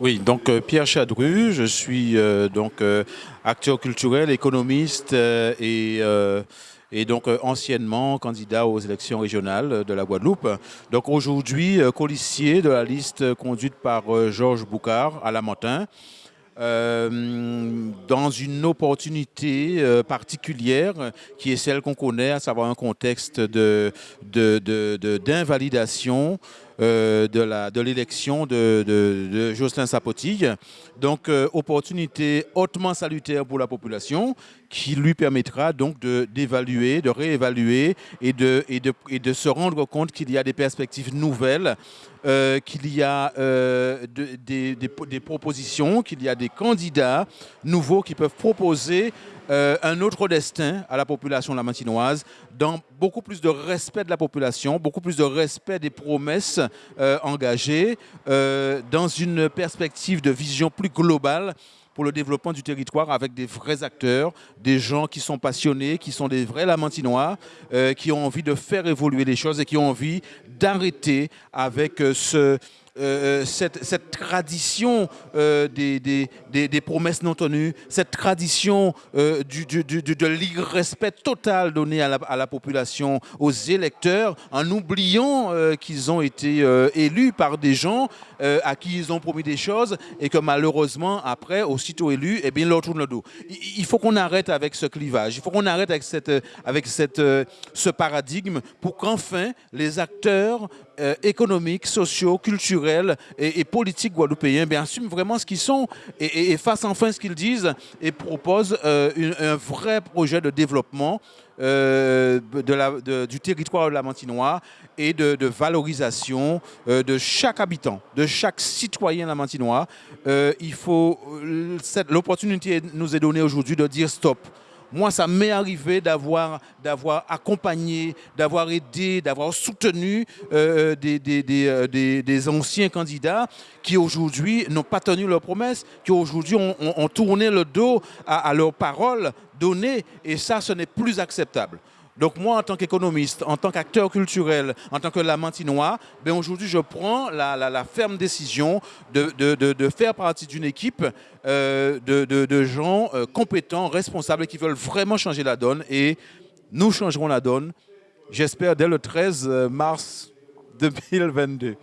Oui, donc euh, Pierre Chadru, je suis euh, donc euh, acteur culturel, économiste et, et donc anciennement candidat aux élections régionales de la Guadeloupe. Donc aujourd'hui, colissier de la liste conduite par Georges Boucard à Lamentin. Euh, dans une opportunité particulière qui est celle qu'on connaît, à savoir un contexte d'invalidation de, de, de l'élection de, de, de, Jocelyn Sapotille. Donc, euh, opportunité hautement salutaire pour la population qui lui permettra donc d'évaluer, de, réévaluer et de, se rendre compte qu'il y a des perspectives nouvelles, euh, qu'il y a des, propositions, qu'il y a des candidats nouveaux qui peuvent proposer euh, un autre destin à la population lamantinoise, dans beaucoup plus de respect de la population, beaucoup plus de respect des promesses euh, engagées, euh, dans une perspective de vision plus globale pour le développement du territoire avec des vrais acteurs, des gens qui sont passionnés, qui sont des vrais lamantinois, qui ont envie de faire évoluer les choses et qui ont envie d'arrêter avec ce, euh, euh, cette, tradition euh, des, promesses non tenues, cette tradition de l'irrespect total donné à la, population, aux électeurs, en oubliant qu'ils ont été élus par des gens à qui ils ont promis des choses et que malheureusement, après, aussitôt élus, eh bien, leur tourne le dos. Il faut qu'on arrête avec ce clivage, il faut qu'on arrête avec, cette, avec cette, ce paradigme pour qu'enfin les acteurs économiques, sociaux, culturels, et, politiques guadeloupéens bien, assument vraiment ce qu'ils sont et, fassent enfin ce qu'ils disent et proposent euh, un vrai projet de développement euh, de la, du territoire lamantinois et de, valorisation euh, de chaque habitant, de chaque citoyen lamantinois. il faut l'opportunité nous est donnée aujourd'hui de dire stop. Moi, ça m'est arrivé d'avoir accompagné, d'avoir aidé, d'avoir soutenu euh, des, euh, des, anciens candidats qui aujourd'hui n'ont pas tenu leurs promesses, qui aujourd'hui ont, tourné le dos à leurs paroles données. Et ça, ce n'est plus acceptable. Donc moi, en tant qu'économiste, en tant qu'acteur culturel, en tant que lamantinois, ben aujourd'hui, je prends la, ferme décision de, faire partie d'une équipe euh, de, gens euh, compétents, responsables, qui veulent vraiment changer la donne. Et nous changerons la donne, j'espère, dès le 13 mars 2022.